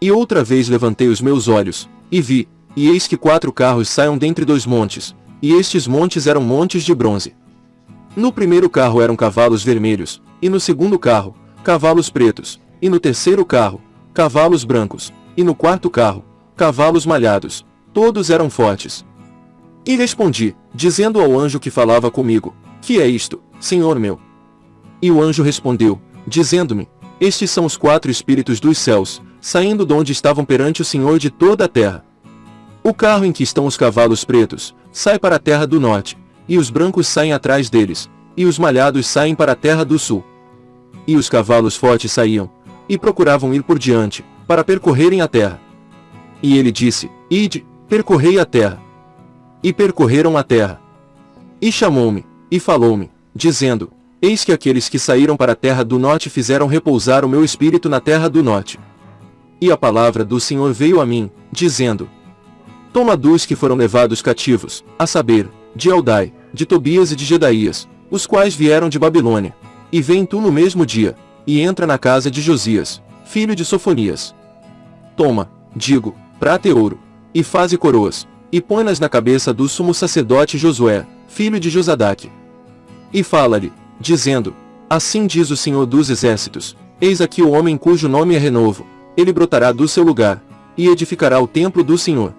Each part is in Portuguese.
E outra vez levantei os meus olhos, e vi, e eis que quatro carros saiam dentre dois montes, e estes montes eram montes de bronze. No primeiro carro eram cavalos vermelhos, e no segundo carro, cavalos pretos, e no terceiro carro, cavalos brancos, e no quarto carro, cavalos malhados, todos eram fortes. E respondi, dizendo ao anjo que falava comigo, Que é isto, Senhor meu? E o anjo respondeu, dizendo-me, Estes são os quatro espíritos dos céus, saindo de onde estavam perante o Senhor de toda a terra. O carro em que estão os cavalos pretos, sai para a terra do norte, e os brancos saem atrás deles, e os malhados saem para a terra do sul. E os cavalos fortes saíam, e procuravam ir por diante, para percorrerem a terra. E ele disse, Ide, percorrei a terra. E percorreram a terra. E chamou-me, e falou-me, dizendo, Eis que aqueles que saíram para a terra do norte fizeram repousar o meu espírito na terra do norte. E a palavra do Senhor veio a mim, dizendo, Toma dos que foram levados cativos, a saber, de Eldai, de Tobias e de Gedaías, os quais vieram de Babilônia. E vem tu no mesmo dia, e entra na casa de Josias, filho de Sofonias. Toma, digo, prata e ouro, e faze coroas, e põe-nas na cabeça do sumo sacerdote Josué, filho de Josadaque. E fala-lhe, dizendo, Assim diz o Senhor dos Exércitos, eis aqui o homem cujo nome é Renovo, ele brotará do seu lugar, e edificará o templo do Senhor.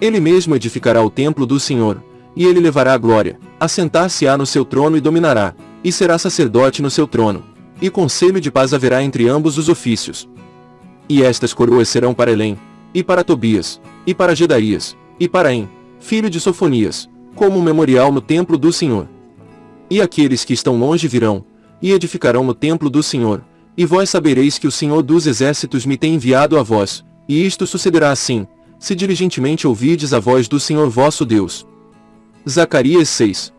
Ele mesmo edificará o templo do Senhor, e ele levará a glória, assentar-se-á no seu trono e dominará, e será sacerdote no seu trono, e conselho de paz haverá entre ambos os ofícios. E estas coroas serão para Elém, e para Tobias, e para Gedaías, e para En, filho de Sofonias, como um memorial no templo do Senhor. E aqueles que estão longe virão, e edificarão no templo do Senhor, e vós sabereis que o Senhor dos exércitos me tem enviado a vós, e isto sucederá assim, se diligentemente ouvides a voz do Senhor vosso Deus. Zacarias 6